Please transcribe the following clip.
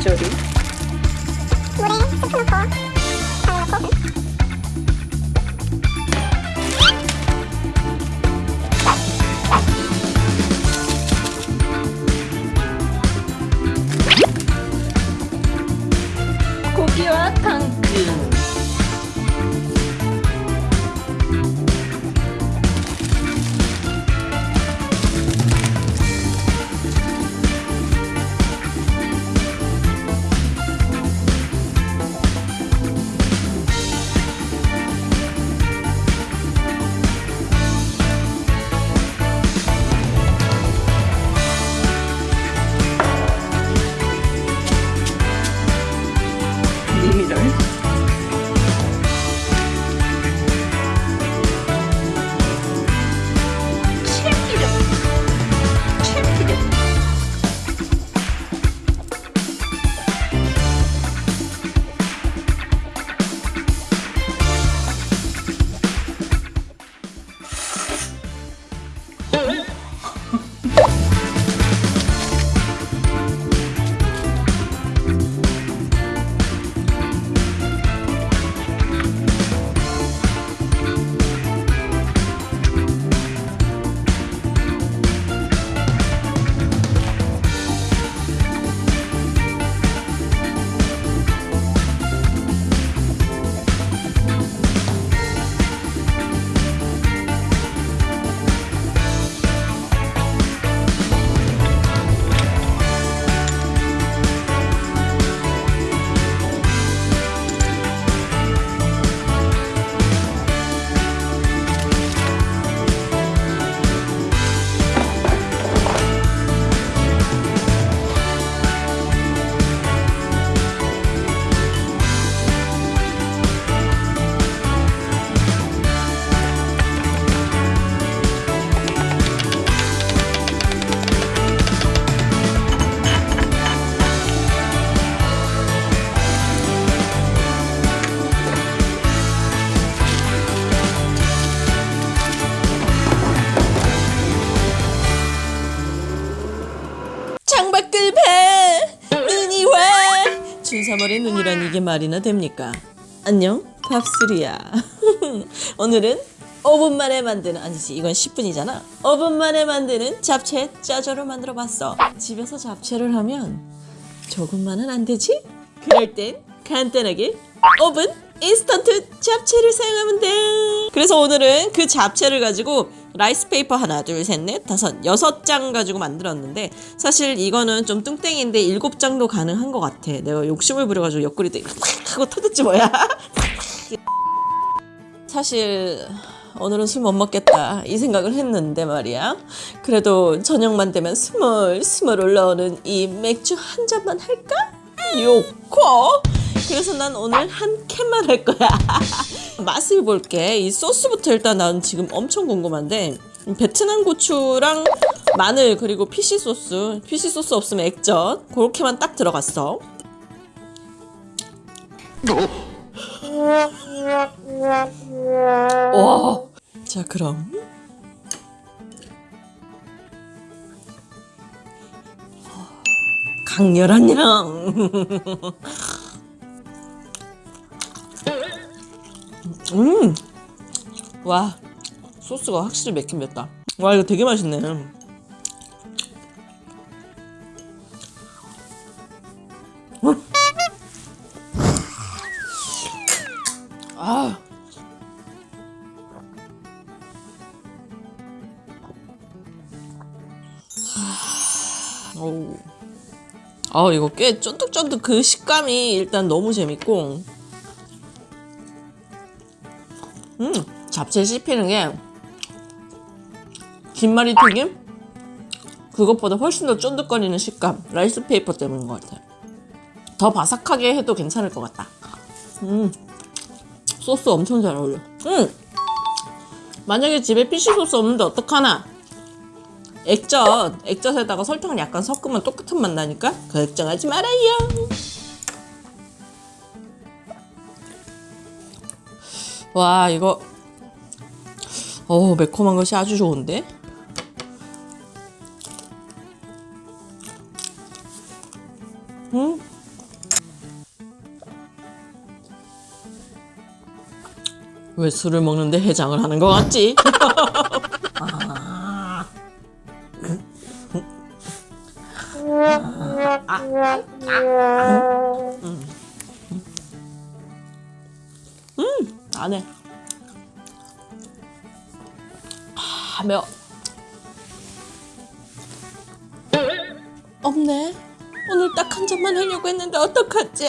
조리 물에 스프 넣고 당근 넣고 3월의 눈이란 이게 말이나 됩니까? 안녕 밥술이야 오늘은 5분 만에 만드는 아니지 이건 10분이잖아 5분 만에 만드는 잡채 짜조로 만들어 봤어 집에서 잡채를 하면 조금만은 안 되지? 그럴 땐 간단하게 5분 인스턴트 잡채를 사용하면 돼 그래서 오늘은 그 잡채를 가지고 rice paper 하나 둘 셋 넷 다섯 여섯 장 가지고 만들었는데 사실 이거는 좀 뚱땡인데 일곱 장도 가능한 것 같아. 내가 욕심을 부려가지고 옆구리 때 하고 터졌지 뭐야. 사실 오늘은 술 못 먹겠다 이 생각을 했는데 말이야. 그래도 저녁만 되면 스멀 스멀 올라오는 이 맥주 한 잔만 할까? 요코 그래서 난 오늘 한 캔만 할 거야. 맛을 볼게. 이 소스부터 일단 난 지금 엄청 궁금한데 베트남 고추랑 마늘 그리고 피시 소스 피시 소스 없으면 액젓 그렇게만 딱 들어갔어. 와. 자 그럼. 강렬한 향. 음. 와. 소스가 확실히 맵긴 맵다. 와 이거 되게 맛있네. 음. 아. 아 이거 꽤 쫀득쫀득 그 식감이 일단 너무 재밌고 잡채 씹히는 게 김말이 튀김? 그것보다 훨씬 더 쫀득거리는 식감 rice paper 때문인 것 같아 더 바삭하게 해도 괜찮을 것 같다. 음 소스 엄청 잘 어울려. 음 만약에 집에 fish sauce 없는데 어떡하나? 액젓 액젓에다가 설탕을 약간 섞으면 똑같은 맛 나니까 걱정하지 말아요. 와 이거 어 매콤한 것이 아주 좋은데? 음? 왜 술을 먹는데 해장을 하는 것 같지? 아. 아. 아. 음. 음. 안 해. 가면 없네 오늘 딱 한 잔만 하려고 했는데 어떡하지?